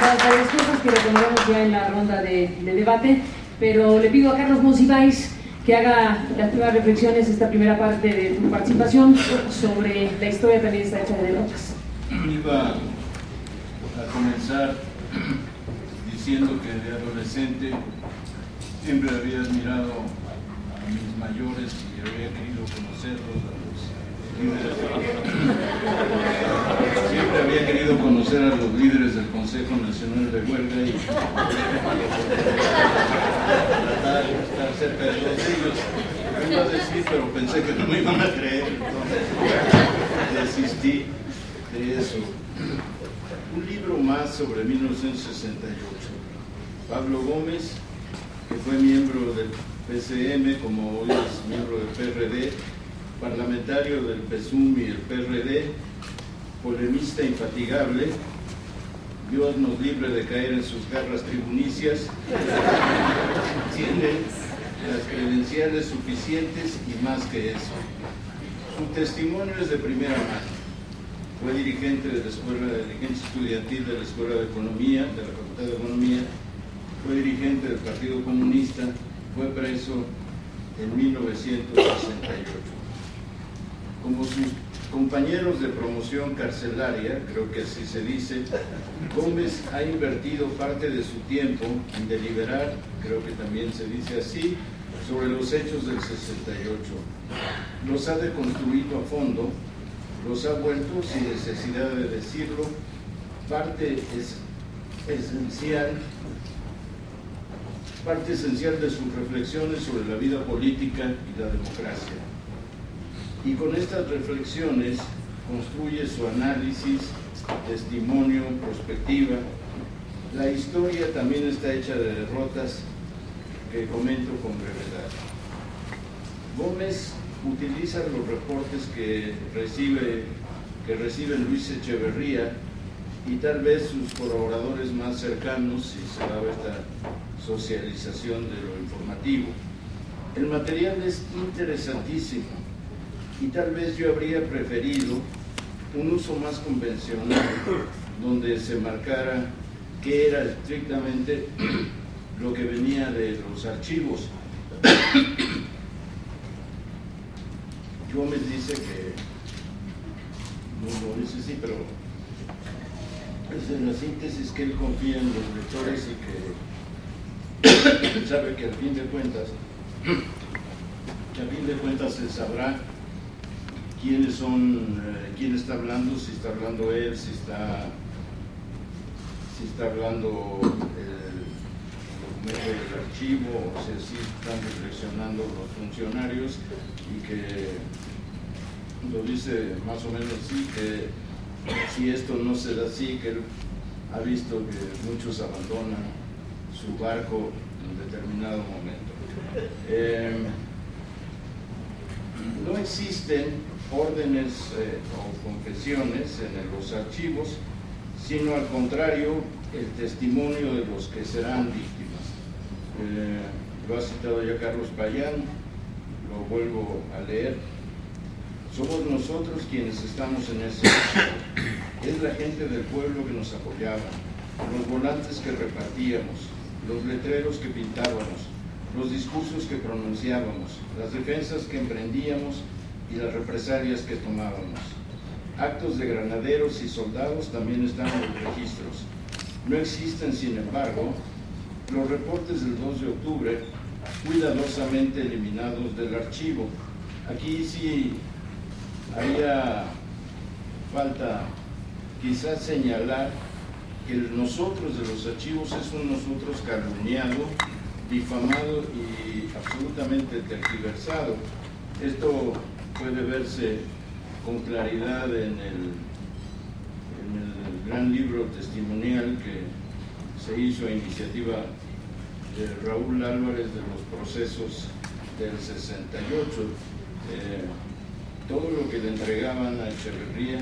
varias cosas que retomaremos ya en la ronda de, de, debate, pero le pido a Carlos Monsiváis que haga las primeras reflexiones, esta primera parte de tu participación, sobre la historia también está hecha de derrotas. Iba a comenzar diciendo que de adolescente siempre había admirado a mis mayores y había querido conocerlos, Siempre había querido conocer a los líderes del Consejo Nacional de Huelga y tratar de estar cerca de ellos. Me iba a decir, pero pensé que no me iban a creer, entonces desistí de eso. Un libro más sobre 1968. Pablo Gómez, que fue miembro del PCM, como hoy es miembro del PRD, parlamentario del PSUM y el PRD, polemista infatigable, Dios nos libre de caer en sus garras tribunicias, tiene las credenciales suficientes y más que eso. Su testimonio es de primera mano. Fue dirigente de la Escuela de Dirigente Estudiantil de la Escuela de Economía, de la Facultad de Economía, fue dirigente del Partido Comunista, fue preso en 1968 como sus compañeros de promoción carcelaria, creo que así se dice, Gómez ha invertido parte de su tiempo en deliberar, creo que también se dice así, sobre los hechos del 68. Los ha deconstruido a fondo, los ha vuelto, sin necesidad de decirlo, parte es, esencial parte esencial de sus reflexiones sobre la vida política y la democracia y con estas reflexiones construye su análisis, testimonio, perspectiva. La historia también está hecha de derrotas que comento con brevedad. Gómez utiliza los reportes que recibe, que recibe Luis Echeverría y tal vez sus colaboradores más cercanos, si se daba esta socialización de lo informativo. El material es interesantísimo y tal vez yo habría preferido un uso más convencional donde se marcara qué era estrictamente lo que venía de los archivos. Gómez dice que, no lo dice así, pero es en la síntesis que él confía en los lectores y que sabe que al fin de cuentas, que al fin de cuentas se sabrá quiénes son, eh, quién está hablando, si está hablando él, si está, si está hablando el documento del archivo, o sea, si están reflexionando los funcionarios y que lo dice más o menos así, que si esto no se da así, que él ha visto que muchos abandonan su barco en determinado momento. Eh, no existen órdenes eh, o confesiones en los archivos, sino al contrario, el testimonio de los que serán víctimas. Eh, lo ha citado ya Carlos Payán, lo vuelvo a leer. Somos nosotros quienes estamos en ese Es la gente del pueblo que nos apoyaba, los volantes que repartíamos, los letreros que pintábamos, los discursos que pronunciábamos, las defensas que emprendíamos y las represalias que tomábamos. Actos de granaderos y soldados también están en los registros. No existen, sin embargo, los reportes del 2 de octubre cuidadosamente eliminados del archivo. Aquí sí haría falta quizás señalar que el nosotros de los archivos es un nosotros calumniado, difamado y absolutamente tergiversado. Esto puede verse con claridad en el, gran libro testimonial que se hizo a iniciativa de Raúl Álvarez de los procesos del 68. Eh, todo lo que le entregaban a Echeverría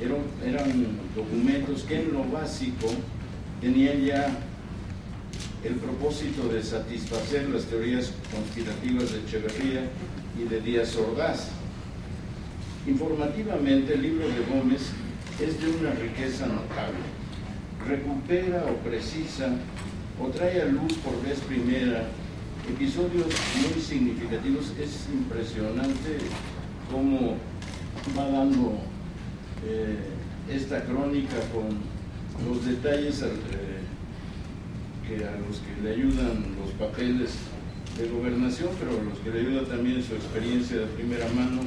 eran, eran documentos que en lo básico tenían ya el propósito de satisfacer las teorías conspirativas de Echeverría y de Díaz Ordaz. Informativamente, el libro de Gómez es de una riqueza notable. recupera o precisa o trae a luz por vez primera episodios muy significativos. Es impresionante cómo va dando eh, esta crónica con los detalles eh, que a los que le ayudan los papeles de gobernación, pero a los que le ayuda también su experiencia de primera mano,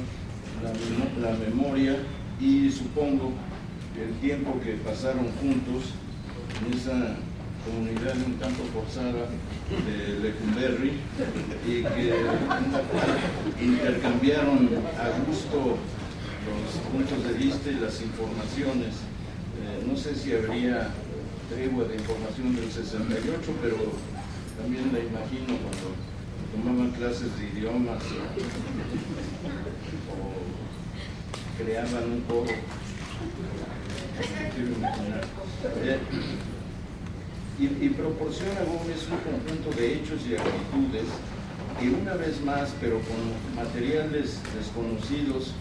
la, memoria y supongo el tiempo que pasaron juntos en esa comunidad un tanto forzada de Lecumberri y que intercambiaron a gusto los puntos de vista y las informaciones. Eh, no sé si habría tregua de información del 68, pero también la imagino cuando tomaban clases de idiomas o creaban un coro. Y, y, proporciona Gómez un conjunto de hechos y actitudes que una vez más, pero con materiales desconocidos,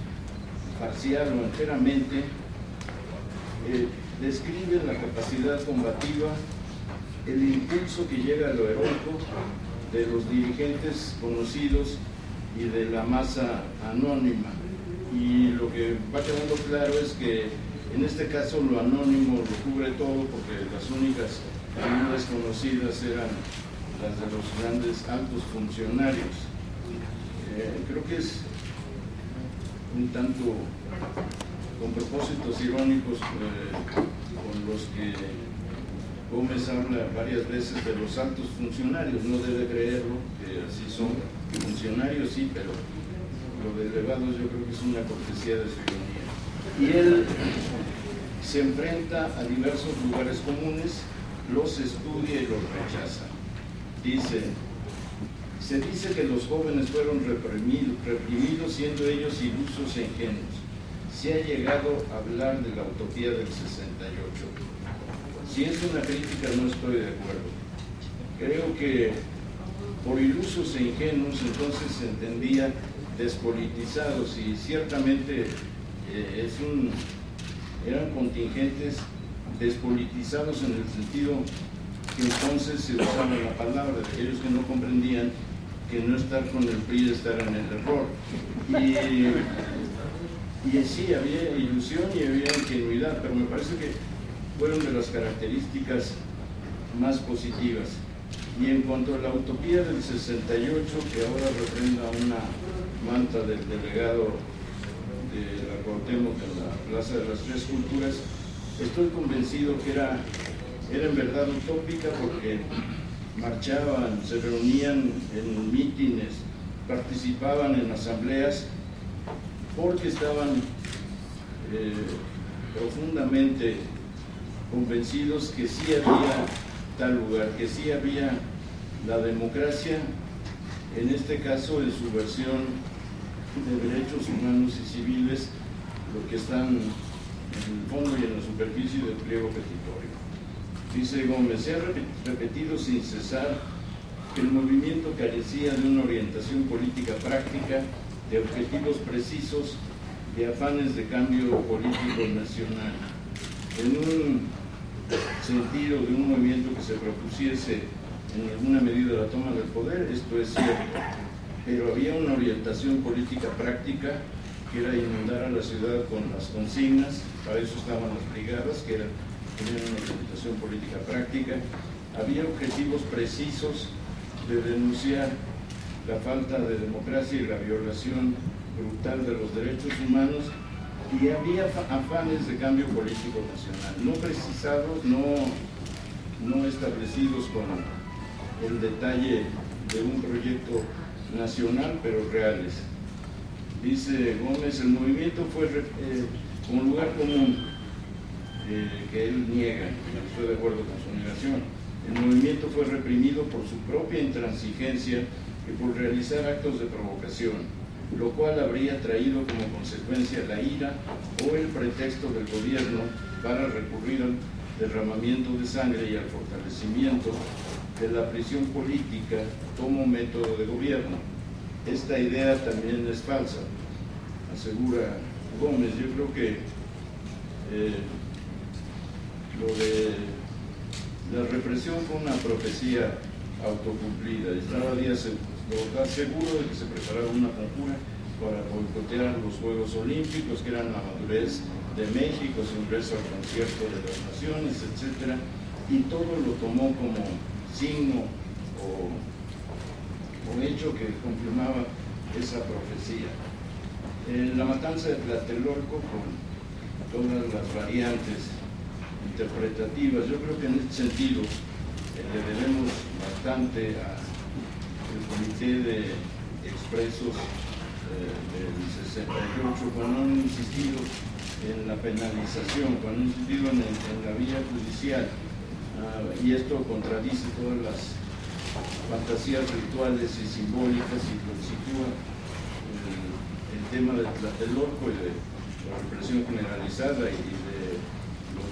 parcial o enteramente, eh, describe la capacidad combativa, el impulso que llega a lo heroico de los dirigentes conocidos y de la masa anónima. Y lo que va quedando claro es que en este caso lo anónimo lo cubre todo porque las únicas desconocidas eran las de los grandes altos funcionarios. Eh, creo que es un tanto con propósitos irónicos eh, con los que Gómez habla varias veces de los altos funcionarios, no debe creerlo, que así son funcionarios, sí, pero lo de elevados yo creo que es una cortesía de ironía. Y él se enfrenta a diversos lugares comunes, los estudia y los rechaza. Dice, se dice que los jóvenes fueron reprimidos siendo ellos ilusos e ingenuos. Se ha llegado a hablar de la utopía del 68. Si es una crítica no estoy de acuerdo. Creo que por ilusos e ingenuos entonces se entendía despolitizados y ciertamente eh, es un, eran contingentes despolitizados en el sentido que entonces se usaba la palabra aquellos que no comprendían que no estar con el PRI es estar en el error. Y, y sí, había ilusión y había ingenuidad, pero me parece que fueron de las características más positivas. Y en cuanto a la utopía del 68, que ahora reprenda una manta del delegado de la Cuauhtémoc en la Plaza de las Tres Culturas, estoy convencido que era, era en verdad utópica porque marchaban, se reunían en mítines, participaban en asambleas, porque estaban eh, profundamente convencidos que sí había tal lugar, que sí había la democracia, en este caso en su versión de derechos humanos y civiles, lo que están en el fondo y en la superficie del pliego petitorio. Dice Gómez, se ha repetido sin cesar que el movimiento carecía de una orientación política práctica, de objetivos precisos, de afanes de cambio político nacional. En un sentido de un movimiento que se propusiese en alguna medida la toma del poder, esto es cierto, pero había una orientación política práctica que era inundar a la ciudad con las consignas, para eso estaban las brigadas, que eran tenían una orientación política práctica, había objetivos precisos de denunciar la falta de democracia y la violación brutal de los derechos humanos y había afanes de cambio político nacional, no precisados, no, no establecidos con el detalle de un proyecto nacional, pero reales. Dice Gómez, el movimiento fue eh, un lugar común eh, que él niega, estoy de acuerdo con su negación. El movimiento fue reprimido por su propia intransigencia y por realizar actos de provocación, lo cual habría traído como consecuencia la ira o el pretexto del gobierno para recurrir al derramamiento de sangre y al fortalecimiento de la prisión política como método de gobierno. Esta idea también es falsa, asegura Gómez. Yo creo que eh, lo de La represión fue una profecía autocumplida. Estaba seguro de que se preparaba una conjura para boicotear los Juegos Olímpicos, que eran la madurez de México, su ingreso al concierto de las naciones, etc. Y todo lo tomó como signo o, hecho que confirmaba esa profecía. la matanza de Tlatelolco, con todas las variantes interpretativas, yo creo que en este sentido eh, le debemos bastante al Comité de Expresos eh, del 68, cuando han insistido en la penalización, cuando han insistido en, la vía judicial, ah, y esto contradice todas las fantasías rituales y simbólicas y sitúa el, el tema del Tlatelolco y de la represión generalizada y de los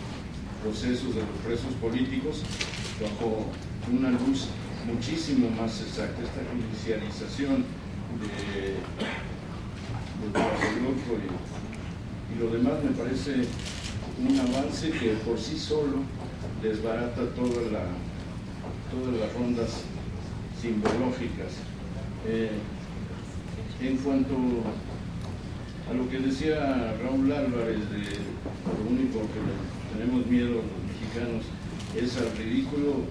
procesos de los presos políticos bajo una luz muchísimo más exacta, esta judicialización de, del Tlatelolco y y lo demás me parece un avance que por sí solo desbarata todas las rondas simbológicas. Eh, en cuanto a lo que decía Raúl Álvarez lo único que tenemos miedo los mexicanos es al ridículo,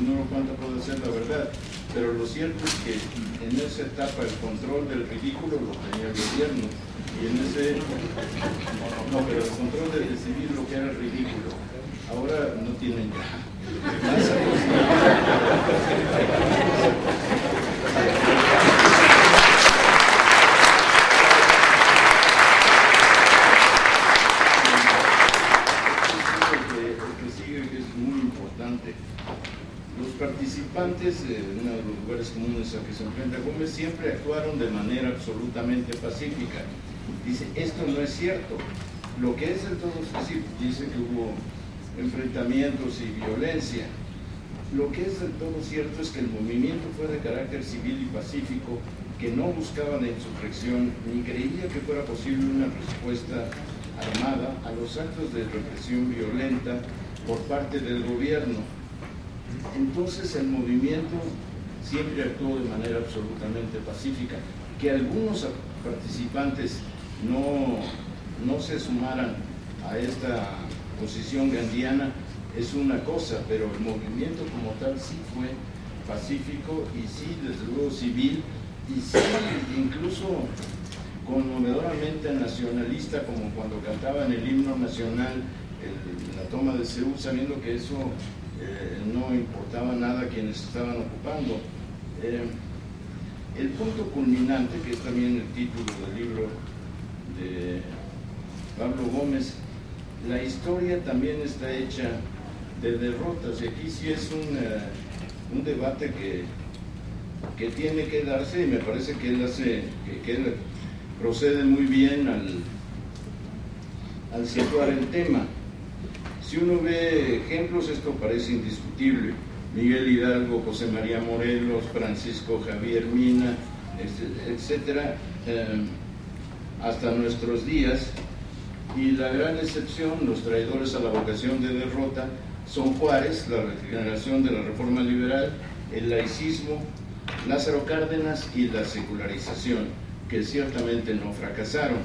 no cuánto puede ser la verdad, pero lo cierto es que en esa etapa el control del ridículo lo tenía el gobierno y en ese, no, pero el control de decidir lo que era ridículo, ahora no tienen ya. Los participantes, en uno de los lugares comunes a que se enfrenta Gómez, siempre actuaron de manera absolutamente pacífica dice, esto no es cierto. Lo que es todo, decir, dice que hubo enfrentamientos y violencia. Lo que es del todo cierto es que el movimiento fue de carácter civil y pacífico, que no buscaba la insurrección ni creía que fuera posible una respuesta armada a los actos de represión violenta por parte del gobierno. Entonces el movimiento siempre actuó de manera absolutamente pacífica. Que algunos participantes no, no se sumaran a esta posición gandiana es una cosa, pero el movimiento como tal sí fue pacífico y sí, desde luego, civil y sí, incluso conmovedoramente nacionalista, como cuando cantaban el himno nacional, la toma de Seúl, sabiendo que eso eh, no importaba nada quienes estaban ocupando. Eh, el punto culminante, que es también el título del libro de Pablo Gómez, la historia también está hecha de derrotas y aquí sí es un, eh, un debate que, que tiene que darse y me parece que él hace, que, él procede muy bien al, al situar el tema. Si uno ve ejemplos, esto parece indiscutible. Miguel Hidalgo, José María Morelos, Francisco Javier Mina, etcétera. Eh, hasta nuestros días y la gran excepción, los traidores a la vocación de derrota, son Juárez, la regeneración de la reforma liberal, el laicismo, Lázaro Cárdenas y la secularización, que ciertamente no fracasaron.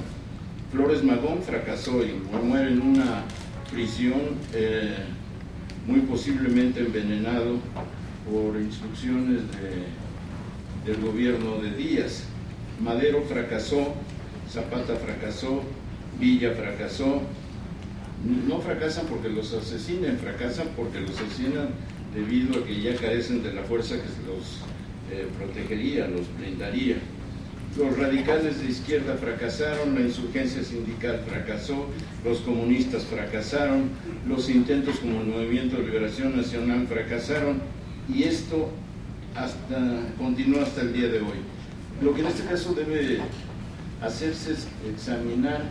Flores Magón fracasó y muere en una prisión eh, muy posiblemente envenenado por instrucciones del gobierno de Díaz. Madero fracasó Zapata fracasó, Villa fracasó. No fracasan porque los asesinen, fracasan porque los asesinan debido a que ya carecen de la fuerza que los eh, protegería, los blindaría. Los radicales de izquierda fracasaron, la insurgencia sindical fracasó, los comunistas fracasaron, los intentos como el Movimiento de Liberación Nacional fracasaron y esto hasta, continúa hasta el día de hoy. Lo que en este caso debe hacerse examinar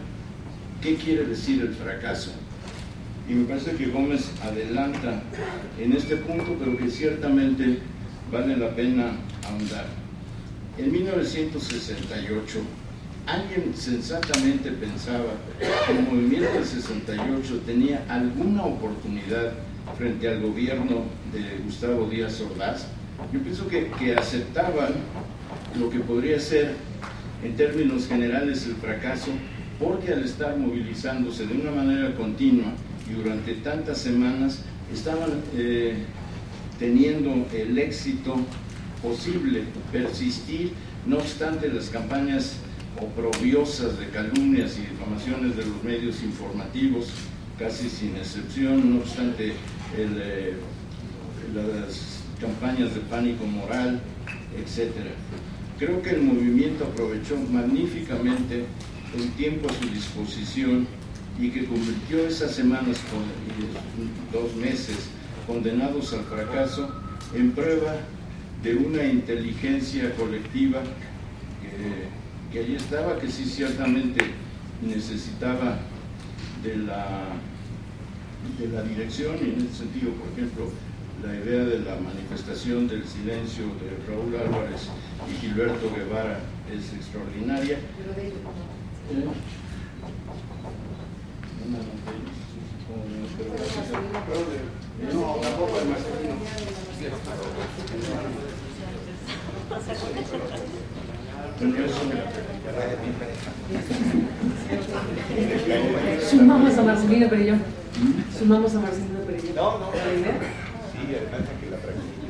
qué quiere decir el fracaso. Y me parece que Gómez adelanta en este punto, pero que ciertamente vale la pena ahondar. En 1968, alguien sensatamente pensaba que el movimiento del 68 tenía alguna oportunidad frente al gobierno de Gustavo Díaz Ordaz, yo pienso que, que aceptaban lo que podría ser en términos generales el fracaso, porque al estar movilizándose de una manera continua y durante tantas semanas, estaban eh, teniendo el éxito posible, persistir, no obstante las campañas oprobiosas de calumnias y difamaciones de los medios informativos, casi sin excepción, no obstante eh, las campañas de pánico moral, etcétera. Creo que el movimiento aprovechó magníficamente el tiempo a su disposición y que convirtió esas semanas, dos meses, condenados al fracaso, en prueba de una inteligencia colectiva que, que allí estaba, que sí ciertamente necesitaba de la, de la dirección y en ese sentido, por ejemplo, la idea de la manifestación del silencio de Raúl Álvarez y Gilberto Guevara es extraordinaria. Sumamos a Marcelino Perelló. Sumamos a Marcelino Perelló. No, no. Sí, además de que la practique.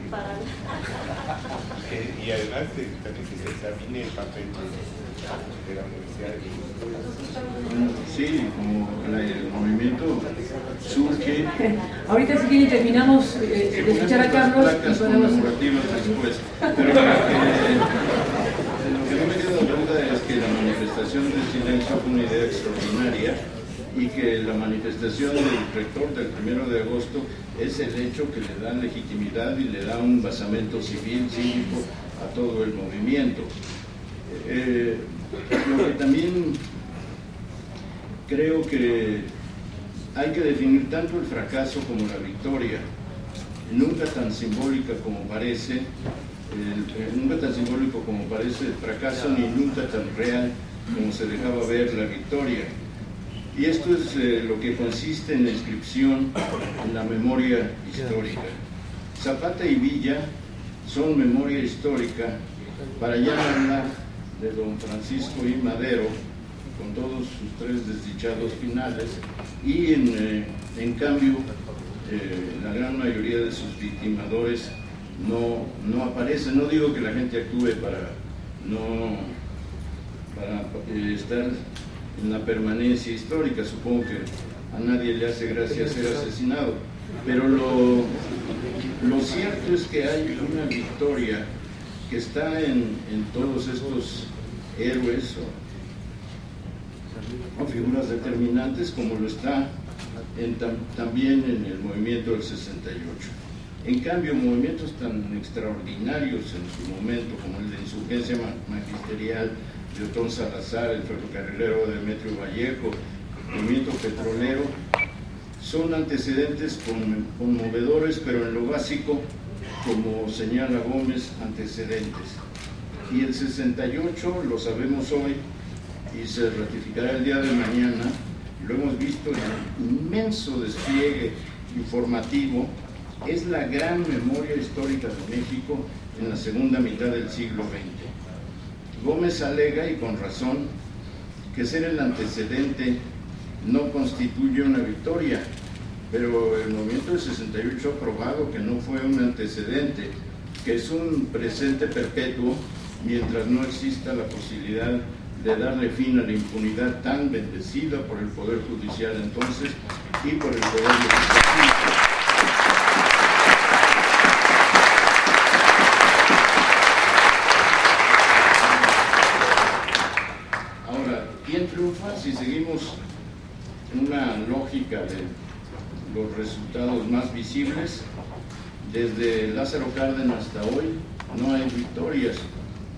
y además de, también que se examine el papel de la Universidad de Sí, como el movimiento surge. Ahorita si quieren terminamos eh, de escuchar a Carlos y podemos... después. Pero eh, lo que no me queda duda es que la manifestación del silencio fue una idea extraordinaria y que la manifestación del rector del primero de agosto es el hecho que le da legitimidad y le da un basamento civil, cívico a todo el movimiento. Eh, lo que también creo que hay que definir tanto el fracaso como la victoria, nunca tan simbólica como parece, nunca tan simbólico como parece el fracaso, ni nunca tan real como se dejaba ver la victoria. Y esto es eh, lo que consiste en la inscripción en la memoria histórica. Zapata y Villa son memoria histórica para hablar de don Francisco y Madero, con todos sus tres desdichados finales, y en, eh, en cambio eh, la gran mayoría de sus victimadores no, no aparecen. No digo que la gente actúe para no para estar en la permanencia histórica. Supongo que a nadie le hace gracia ser asesinado. Pero lo, lo cierto es que hay una victoria que está en, todos estos héroes figuras determinantes como lo está también en el movimiento del 68. En cambio, movimientos tan extraordinarios en su momento como el de insurgencia magisterial, de Otón Salazar, el ferrocarrilero Demetrio Vallejo, el movimiento petrolero, son antecedentes conmovedores, pero en lo básico, como señala Gómez, antecedentes. Y el 68, lo sabemos hoy, y se ratificará el día de mañana, lo hemos visto en el inmenso despliegue informativo, es la gran memoria histórica de México en la segunda mitad del siglo XX. Gómez alega, y con razón, que ser el antecedente no constituye una victoria, pero el movimiento del 68 ha probado que no fue un antecedente, que es un presente perpetuo mientras no exista la posibilidad de darle fin a la impunidad tan bendecida por el Poder Judicial entonces y por el Poder Legislativo. si seguimos una lógica de los resultados más visibles, desde Lázaro Cárdenas hasta hoy no hay victorias.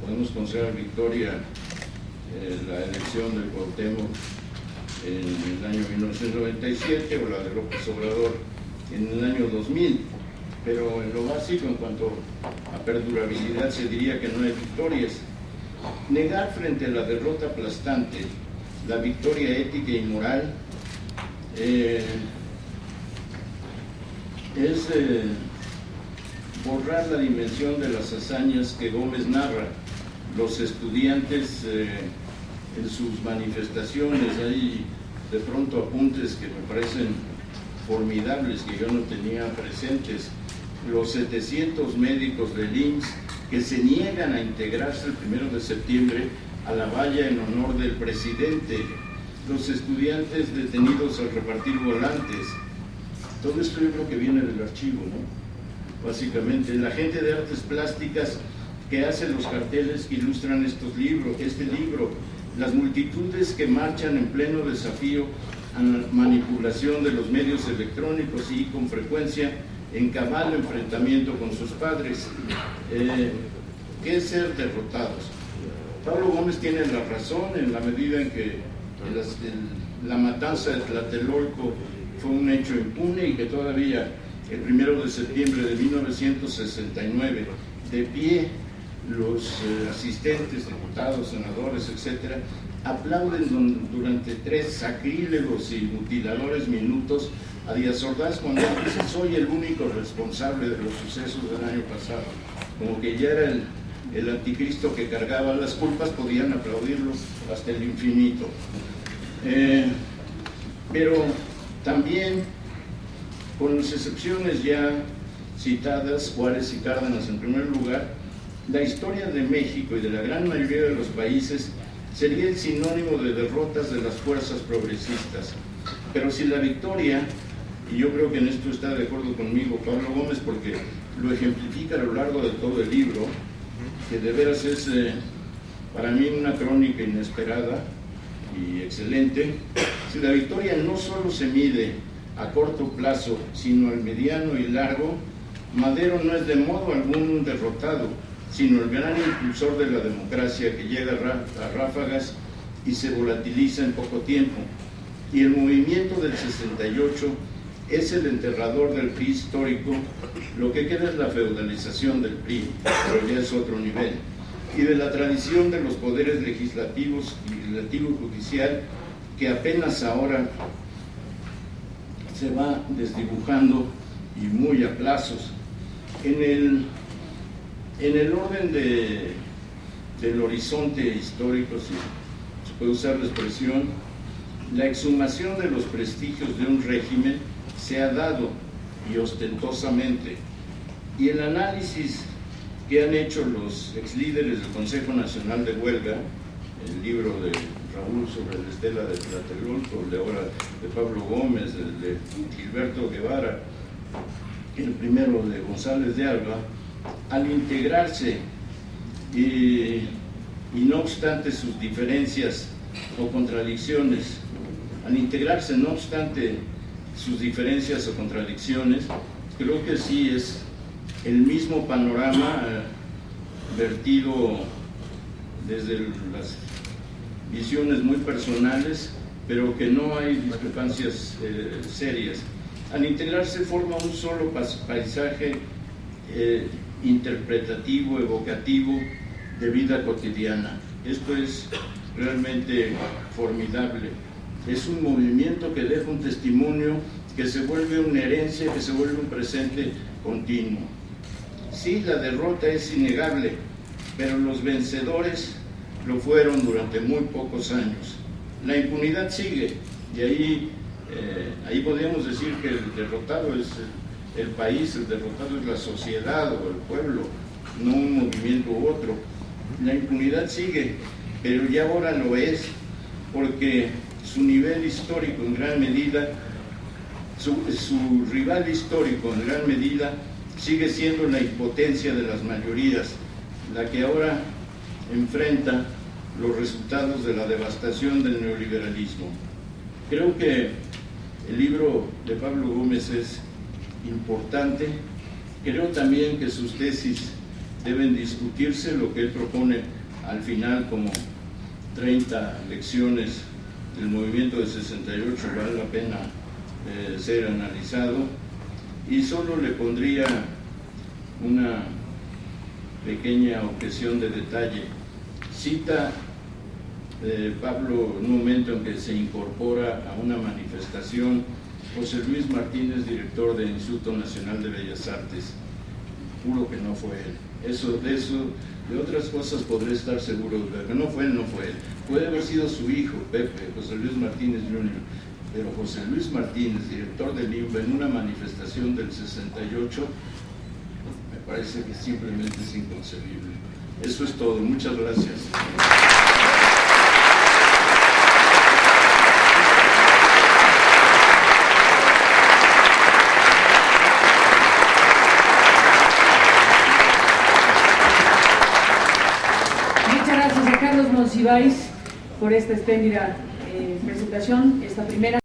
Podemos considerar victoria eh, la elección del Cuauhtémoc en el año 1997 o la de López Obrador en el año 2000. Pero en lo básico, en cuanto a perdurabilidad, se diría que no hay victorias. Negar frente a la derrota aplastante la victoria ética y moral, eh, es eh, borrar la dimensión de las hazañas que Gómez narra. Los estudiantes eh, en sus manifestaciones, hay de pronto apuntes que me parecen formidables que yo no tenía presentes. Los 700 médicos del IMSS que se niegan a integrarse el primero de septiembre a la valla en honor del presidente, los estudiantes detenidos al repartir volantes. Todo esto yo creo que viene del archivo, ¿no? Básicamente, la gente de artes plásticas que hace los carteles que ilustran estos libros, este libro, las multitudes que marchan en pleno desafío a la manipulación de los medios electrónicos y con frecuencia en cabal enfrentamiento con sus padres. Eh, ¿Qué es ser derrotados? Pablo Gómez tiene la razón en la medida en que la matanza de Tlatelolco fue un hecho impune y que todavía el primero de septiembre de 1969, de pie, los eh, asistentes, diputados, senadores, etcétera, aplauden durante tres sacrílegos y mutiladores minutos a Díaz Ordaz cuando dice soy el único responsable de los sucesos del año pasado. Como que ya era el, anticristo que cargaba las culpas, podían aplaudirlo hasta el infinito. Eh, pero también, con las excepciones ya citadas, Juárez y Cárdenas en primer lugar, la historia de México y de la gran mayoría de los países sería el sinónimo de derrotas de las fuerzas progresistas. Pero si la victoria, y yo creo que en esto está de acuerdo conmigo Pablo Gómez porque lo ejemplifica a lo largo de todo el libro, que de veras es eh, para mí una crónica inesperada y excelente, si la victoria no solo se mide a corto plazo, sino al mediano y largo, Madero no es de modo algún derrotado, sino el gran impulsor de la democracia que llega a ráfagas y se volatiliza en poco tiempo. Y el movimiento del 68 es el enterrador del PRI histórico, lo que queda es la feudalización del PRI, pero ya es otro nivel, y de la tradición de los poderes legislativos, legislativo judicial, que apenas ahora se va desdibujando y muy a plazos. En el en el orden del horizonte histórico, si se puede usar la expresión, la exhumación de los prestigios de un régimen se ha dado y ostentosamente. Y el análisis que han hecho los ex líderes del Consejo Nacional de Huelga, el libro de Raúl sobre la estela de Tlatelolco, el de ahora de Pablo Gómez, el de Gilberto Guevara, el primero de González de Alba, al integrarse y, no obstante sus diferencias o contradicciones, al integrarse no obstante sus diferencias o contradicciones, creo que sí es el mismo panorama eh, vertido desde las visiones muy personales, pero que no hay discrepancias eh, serias. Al integrarse forma un solo paisaje eh, interpretativo, evocativo de vida cotidiana. Esto es realmente formidable. Es un movimiento que deja un testimonio, que se vuelve una herencia, que se vuelve un presente continuo. Sí, la derrota es innegable, pero los vencedores lo fueron durante muy pocos años. La impunidad sigue y ahí, eh, ahí podríamos decir que el derrotado es el país, el derrotado es la sociedad o el pueblo, no un movimiento u otro. La impunidad sigue, pero ya ahora lo es, porque su nivel histórico en gran medida, su, su rival histórico en gran medida, sigue siendo la impotencia de las mayorías, la que ahora enfrenta los resultados de la devastación del neoliberalismo. Creo que el libro de Pablo Gómez es importante. Creo también que sus tesis deben discutirse, lo que él propone al final como 30 lecciones del movimiento de 68 vale la pena eh, ser analizado y solo le pondría una pequeña objeción de detalle. Cita eh, Pablo un momento en que se incorpora a una manifestación José Luis Martínez, director del Instituto Nacional de Bellas Artes. Juro que no fue él. Eso, de eso, de otras cosas podré estar seguro, pero no fue él, no fue él. Puede haber sido su hijo, Pepe, José Luis Martínez Jr., pero José Luis Martínez, director del INBA, en una manifestación del 68, me parece que simplemente es inconcebible. Eso es todo. Muchas gracias. Muchas Monsiváis por esta espléndida eh, presentación, esta primera.